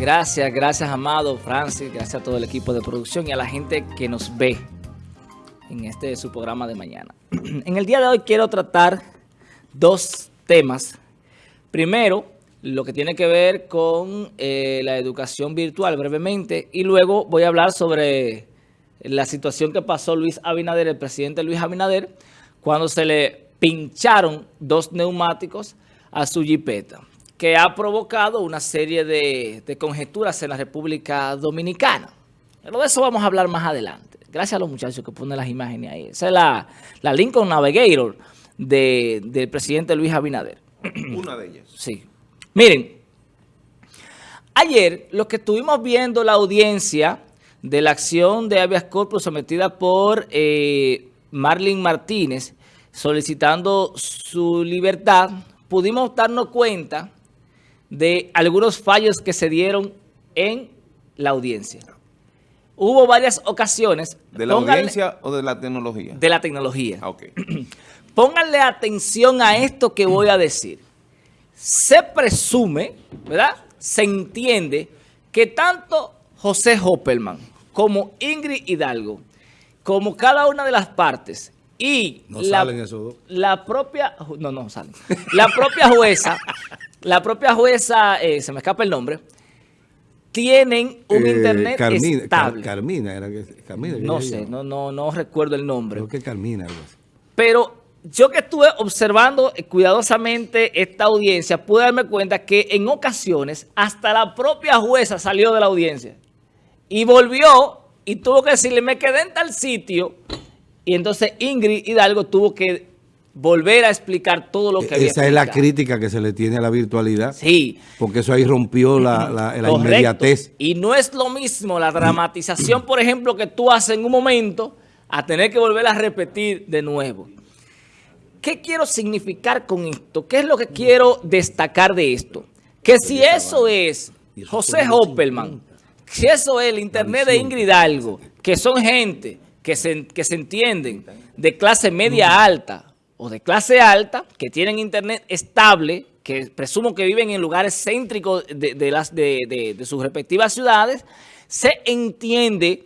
Gracias, gracias Amado, Francis, gracias a todo el equipo de producción y a la gente que nos ve en este su programa de mañana. En el día de hoy quiero tratar dos temas. Primero, lo que tiene que ver con eh, la educación virtual brevemente y luego voy a hablar sobre la situación que pasó Luis Abinader, el presidente Luis Abinader, cuando se le pincharon dos neumáticos a su jipeta, que ha provocado una serie de, conjeturas en la República Dominicana. Pero de eso vamos a hablar más adelante. Gracias a los muchachos que ponen las imágenes ahí. Esa es la, la Lincoln Navigator del presidente Luis Abinader. Una de ellas. Sí. Miren, ayer lo que estuvimos viendo la audiencia de la acción de habeas corpus sometida por eh, Marlene Martínez solicitando su libertad, pudimos darnos cuenta de algunos fallos que se dieron en la audiencia. Hubo varias ocasiones... ¿De la audiencia o de la tecnología? De la tecnología. Ah. Pónganle atención a esto que voy a decir. Se presume, ¿verdad? Se entiende que tanto José Hoppelman como Ingrid Hidalgo, como cada una de las partes y no la, salen esos dos. la propia, no, no salen, la propia jueza, la propia jueza, eh, se me escapa el nombre, tienen un eh, internet estable. Carmina, era que, Carmina, no sé, no, no, no recuerdo el nombre. Creo que Carmina, algo así. Pero yo que estuve observando cuidadosamente esta audiencia, pude darme cuenta que en ocasiones hasta la propia jueza salió de la audiencia y volvió y tuvo que decirle, me quedé en tal sitio y entonces Ingrid Hidalgo tuvo que volver a explicar todo lo que había Esa es la crítica que se le tiene a la virtualidad. Sí. Porque eso ahí rompió la, la, inmediatez. Y no es lo mismo la dramatización, por ejemplo, que tú haces en un momento a tener que volver a repetir de nuevo. ¿Qué quiero significar con esto? ¿Qué es lo que quiero destacar de esto? Que si eso es José Hoppelman, si eso es el internet de Ingrid Hidalgo, que son gente que se, que se entienden de clase media alta o de clase alta, que tienen internet estable, que presumo que viven en lugares céntricos de, las, de, de sus respectivas ciudades, se entiende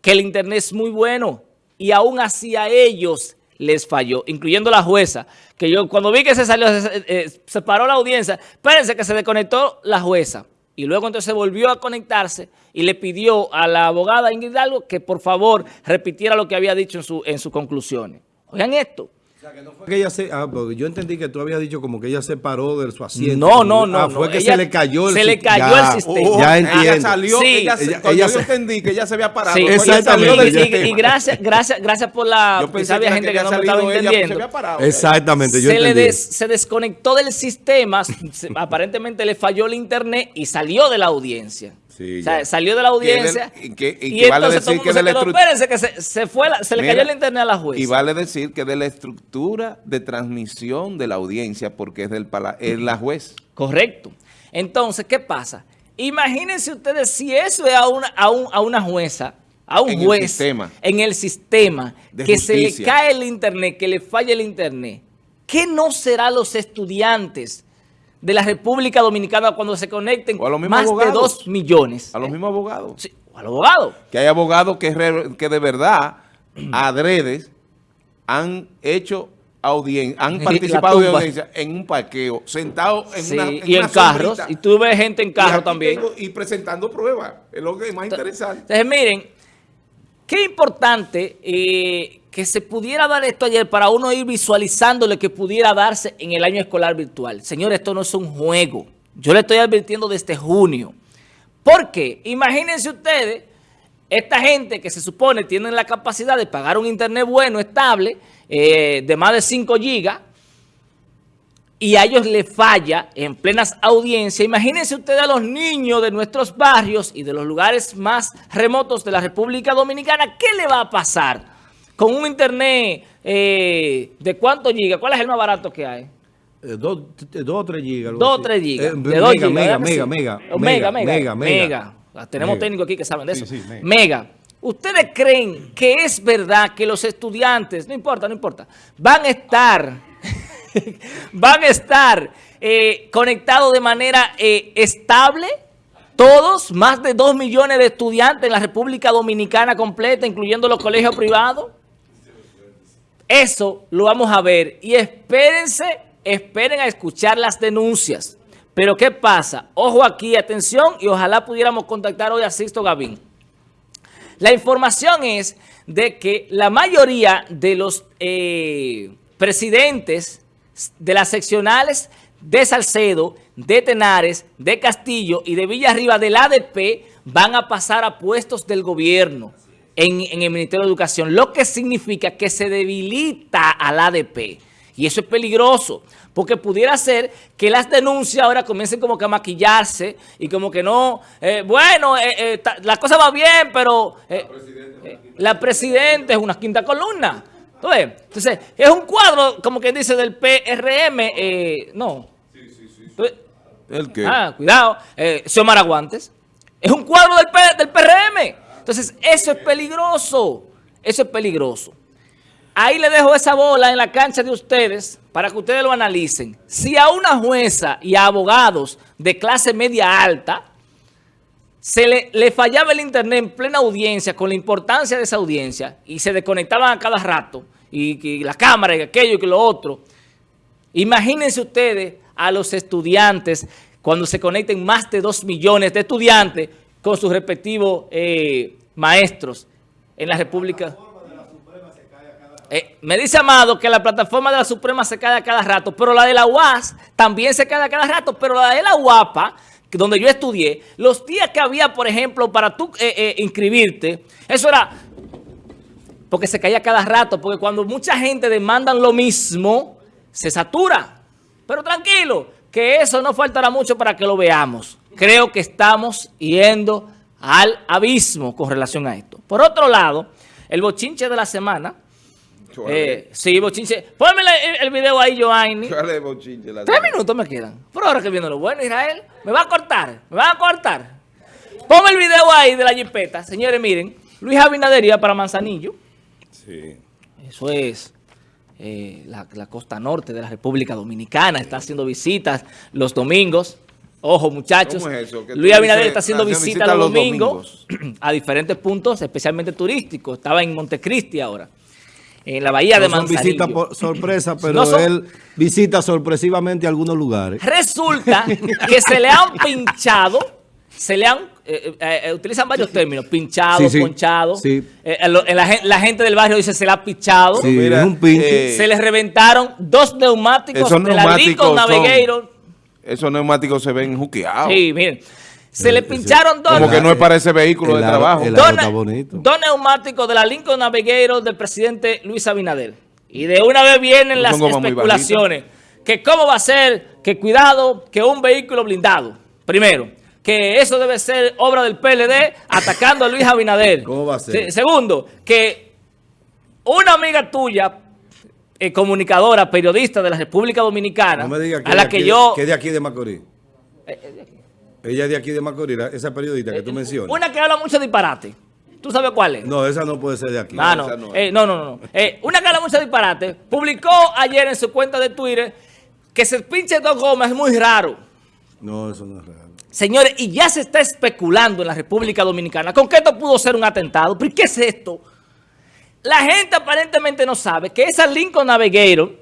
que el internet es muy bueno y aún así a ellos les falló, incluyendo la jueza, que yo cuando vi que se salió, se, eh, paró la audiencia, espérense que se desconectó la jueza. Y luego entonces volvió a conectarse y le pidió a la abogada Ingrid Hidalgo que por favor repitiera lo que había dicho en, su, en sus conclusiones. Oigan esto. Sea, que no fue que ella se... Ah, porque yo entendí que tú habías dicho como que ella se paró de su asiento. No, no, no. Ah, fue que se le cayó el Se le cayó el sistema. Oh, ya entiendo. Ella salió, sí. ella, ella, yo entendí que ella se había parado. Sí, exactamente. Y, y, gracias, gracias, gracias por la... Yo pensé que gente que, no me estaba entendiendo. Se había parado. Exactamente, yo se entendí. Le des, se desconectó del sistema, aparentemente le falló el internet y salió de la audiencia. Sí, o sea, salió de la audiencia y, que, y, y vale decir que de la espérense que se, se, fue la, se le cayó el internet a la jueza. Y vale decir que de la estructura de transmisión de la audiencia porque es, del es la juez. Correcto. Entonces, ¿qué pasa? Imagínense ustedes si eso es a una, a un, a una jueza, a un en juez el sistema, en el sistema que justicia. se le cae el internet, que le falla el internet, ¿qué no será los estudiantes de la República Dominicana cuando se conecten más abogados. de dos millones. A los mismos abogados. Sí, a los abogados. Que hay abogados que, que de verdad, adredes, han hecho audiencia, han participado de audiencia en un parqueo, sentado en sí, una en Y en carros, y tú ves gente en carro también. Tengo, y presentando pruebas, es lo que es más interesante. Entonces, miren, qué importante eh, que se pudiera dar esto ayer para uno ir visualizando lo que pudiera darse en el año escolar virtual. Señor, esto no es un juego. Yo le estoy advirtiendo desde junio. ¿Por qué? Imagínense ustedes, esta gente que se supone tienen la capacidad de pagar un internet bueno, estable, eh, de más de 5 gigas, y a ellos le falla en plenas audiencias. Imagínense ustedes a los niños de nuestros barrios y de los lugares más remotos de la República Dominicana, ¿qué le va a pasar? Con un internet eh, de cuántos gigas, ¿cuál es el más barato que hay? Eh, dos, o tres gigas. Dos o tres gigas. Eh, de gigas, mega, mega, mega, mega, mega, mega, Tenemos técnicos aquí que saben de eso. mega. ¿Ustedes creen que es verdad que los estudiantes, no importa, no importa, van a estar, van a estar conectados de manera estable? Todos, más de dos millones de estudiantes en la República Dominicana completa, incluyendo los colegios privados. Eso lo vamos a ver. Y espérense, esperen a escuchar las denuncias. Pero ¿qué pasa? Ojo aquí, atención, y ojalá pudiéramos contactar hoy a Sixto Gavín. La información es de que la mayoría de los eh, presidentes de las seccionales de Salcedo, de Tenares, de Castillo y de Villarriba del ADP van a pasar a puestos del gobierno en, el Ministerio de Educación, lo que significa que se debilita al ADP. Y eso es peligroso, porque pudiera ser que las denuncias ahora comiencen como que a maquillarse y como que no, eh, bueno, eh, eh, la cosa va bien, pero la presidenta es una quinta columna. Entonces, es un cuadro, como quien dice, del PRM. Eh, no. Sí, sí, sí. ¿El qué? Ah, cuidado. Eh, Xiomara Guantes. Es un cuadro del, del PRM. Entonces, eso es peligroso. Eso es peligroso. Ahí le dejo esa bola en la cancha de ustedes para que ustedes lo analicen. Si a una jueza y a abogados de clase media alta se le, le, fallaba el internet en plena audiencia con la importancia de esa audiencia y se desconectaban a cada rato y, la cámara y aquello y lo otro. Imagínense ustedes a los estudiantes cuando se conecten más de dos millones de estudiantes con sus respectivos eh, maestros en la República. Eh, me dice Amado que la plataforma de la Suprema se cae a cada rato, pero la de la UAS también se cae a cada rato, pero la de la UAPA, donde yo estudié, los días que había, por ejemplo, para tú eh, inscribirte, eso era porque se caía cada rato, porque cuando mucha gente demanda lo mismo, se satura. Pero tranquilo, que eso no faltará mucho para que lo veamos. Creo que estamos yendo al abismo con relación a esto. Por otro lado, el bochinche de la semana. Eh, sí, bochinche. Ponme el, video ahí, Joanny. Tres minutos me quedan. Por ahora que viene lo bueno, Israel. Me va a cortar, me va a cortar. Ponme el video ahí de la jipeta. Señores, miren. Luis Abinadería para Manzanillo. Eso es eh, la, costa norte de la República Dominicana. Está haciendo visitas los domingos. Ojo, muchachos. Luis Abinader está haciendo visitas los, domingos, a diferentes puntos, especialmente turísticos. Estaba en Montecristi ahora en la bahía de Manzanillo. Son visitas por sorpresa, pero él visita sorpresivamente algunos lugares. Resulta que se le han pinchado, se le han eh, eh, eh, utilizan varios términos, pinchado, ponchado. la, gente del barrio dice se le ha pinchado. se les reventaron dos neumáticos de la Lincoln Navigator. Esos neumáticos se ven juqueados. Sí, miren. Se le pincharon dos. Como que no es para ese vehículo de trabajo. dos, neumáticos de la Lincoln Navigator del presidente Luis Abinader. Y de una vez vienen las especulaciones. Que cómo va a ser, que cuidado, que un vehículo blindado. Primero que eso debe ser obra del PLD atacando a Luis Abinader. ¿Cómo va a ser? segundo, que una amiga tuya, eh, comunicadora, periodista de la República Dominicana, a la que yo... Que es de aquí de Macorís. Eh, eh, Ella es de aquí de Macorís, esa periodista que tú mencionas. Una que habla mucho disparate. ¿Tú sabes cuál es? No, esa no puede ser de aquí. Ah, no, no, no, no, no. una que habla mucho disparate publicó ayer en su cuenta de Twitter que se pinche dos gomas es muy raro. No, eso no es raro. Señores, y ya se está especulando en la República Dominicana con que esto pudo ser un atentado. ¿Pero qué es esto? La gente aparentemente no sabe que esa Lincoln Navigator,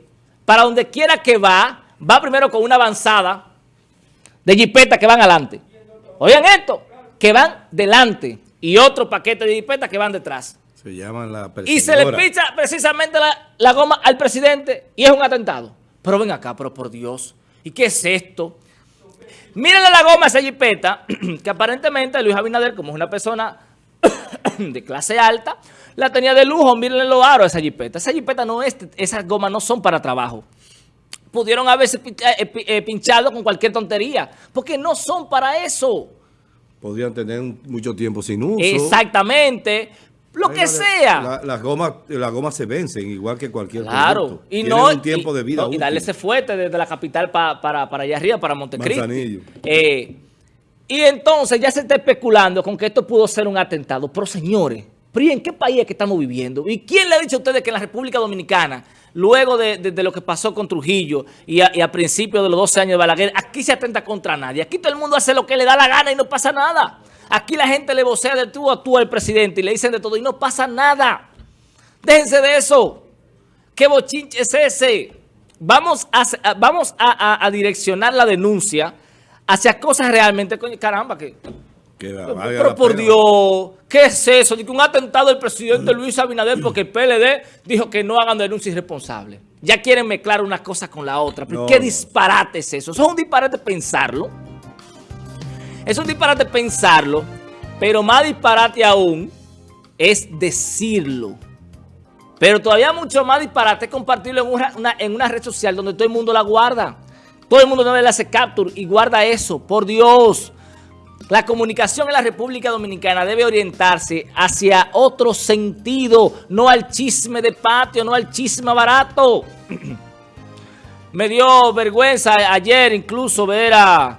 para donde quiera que va, va primero con una avanzada de jipetas que van adelante. Oigan esto, que van delante y otro paquete de jipetas que van detrás. Se llaman la Y se le picha precisamente la, la goma al presidente y es un atentado. Pero ven acá, pero por Dios, ¿y qué es esto? Mírenle la goma a esa jipeta, que aparentemente Luis Abinader, como es una persona de clase alta, la tenía de lujo. Mírenle los aros a esa jipeta. Esa jipeta no es, esas gomas no son para trabajo. Pudieron haberse eh, eh, pinchado con cualquier tontería, porque no son para eso. Podrían tener mucho tiempo sin uso. Exactamente, lo que sea. las gomas la goma se vencen igual que cualquier claro. Y no, un tiempo de vida Y darle ese fuerte desde la capital para, para allá arriba, para Montecristi. Eh, y entonces ya se está especulando con que esto pudo ser un atentado. Pero señores, ¿en qué país es que estamos viviendo? ¿Y quién le ha dicho a ustedes que en la República Dominicana luego de, lo que pasó con Trujillo y a, y principios de los 12 años de Balaguer, aquí se atenta contra nadie. Aquí todo el mundo hace lo que le da la gana y no pasa nada. Aquí la gente le vocea de tú a tú al presidente y le dicen de todo y no pasa nada. Déjense de eso. ¿Qué bochinche es ese? Vamos a, vamos a, direccionar la denuncia hacia cosas realmente, caramba, que... pero, por Dios, ¿qué es eso? un atentado del presidente Luis Abinader porque el PLD dijo que no hagan denuncias irresponsables. Ya quieren mezclar una cosa con la otra. ¿Qué disparate es eso? Eso es un disparate pensarlo. Es un disparate pensarlo, pero más disparate aún es decirlo. Pero todavía mucho más disparate compartirlo en una, en una red social donde todo el mundo la guarda. Todo el mundo no le hace capture y guarda eso. Por Dios. La comunicación en la República Dominicana debe orientarse hacia otro sentido, no al chisme de patio, no al chisme barato. Me dio vergüenza ayer incluso ver a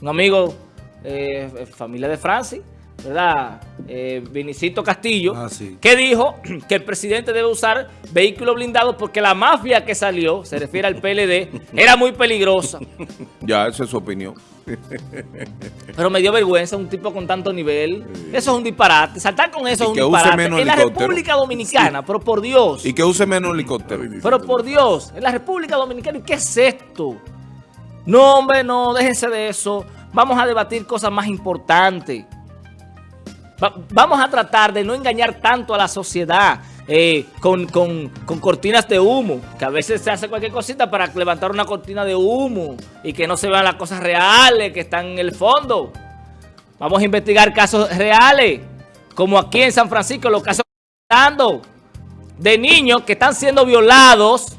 un amigo, eh, familia de Francis, ¿verdad? Eh, Vinicito Castillo, ah, que dijo que el presidente debe usar vehículos blindados porque la mafia que salió, se refiere al PLD, era muy peligrosa. Ya, esa es su opinión. Pero me dio vergüenza un tipo con tanto nivel. Eso es un disparate. Saltar con eso es un disparate. en la República Dominicana, pero por Dios. Y que use menos helicóptero. Pero por Dios, en la República Dominicana, ¿qué es esto? No, hombre, no, déjense de eso. Vamos a debatir cosas más importantes vamos a tratar de no engañar tanto a la sociedad eh, con, cortinas de humo, que a veces se hace cualquier cosita para levantar una cortina de humo y que no se vean las cosas reales que están en el fondo. Vamos a investigar casos reales, como aquí en San Francisco, los casos dando de niños que están siendo violados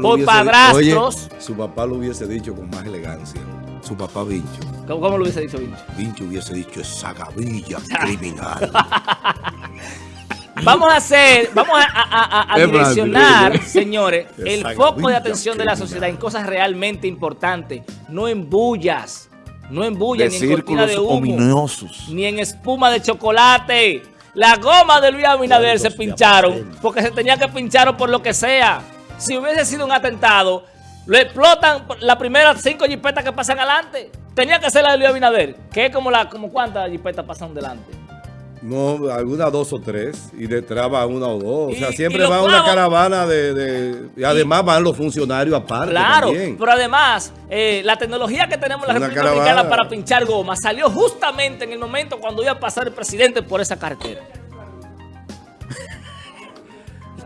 por padrastros. su papá lo hubiese dicho con más elegancia su papá Vincho. ¿Cómo, lo hubiese dicho Vincho? Vincho hubiese dicho esa gavilla criminal. Vamos a hacer, vamos a, direccionar, señores, el foco de atención de la sociedad en cosas realmente importantes, no en bullas, no en bullas, ni en cortina de humo, ni en espuma de chocolate. La goma de Luis Abinader se pincharon porque se tenía que pinchar por lo que sea. Si hubiese sido un atentado, lo explotan las primeras cinco jipetas que pasan adelante. Tenía que ser la de Luis Abinader, que es como, la, como cuántas jipetas pasan delante. No, algunas dos o tres, y detrás va una o dos. o sea, siempre va una caravana de... y además van los funcionarios aparte Claro, pero además, eh, la tecnología que tenemos en la República Dominicana para pinchar goma salió justamente en el momento cuando iba a pasar el presidente por esa carretera.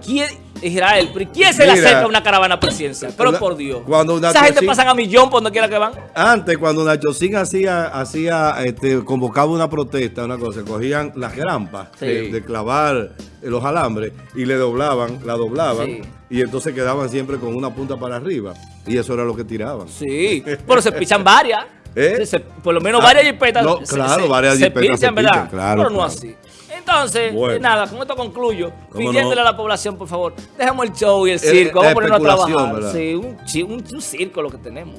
¿Quién, Israel, pero ¿quién se le acerca a una caravana presidencial? Pero por Dios. Cuando Esa gente pasan a millón por donde quiera que van. Antes, cuando Nacho Sin hacía, hacía este, convocaba una protesta, una cosa, cogían las grampas de, clavar los alambres y le doblaban, la doblaban. Y entonces quedaban siempre con una punta para arriba. Y eso era lo que tiraban. Sí, pero se pichan varias. ¿Eh? por lo menos ah, varias jipetas. claro, varias jipetas se, ¿verdad? Claro, pero no así. Entonces, nada, con esto concluyo. Pidiéndole a la población, por favor, dejamos el show y el circo. Vamos a ponernos a trabajar. Sí, un, un, un circo lo que tenemos.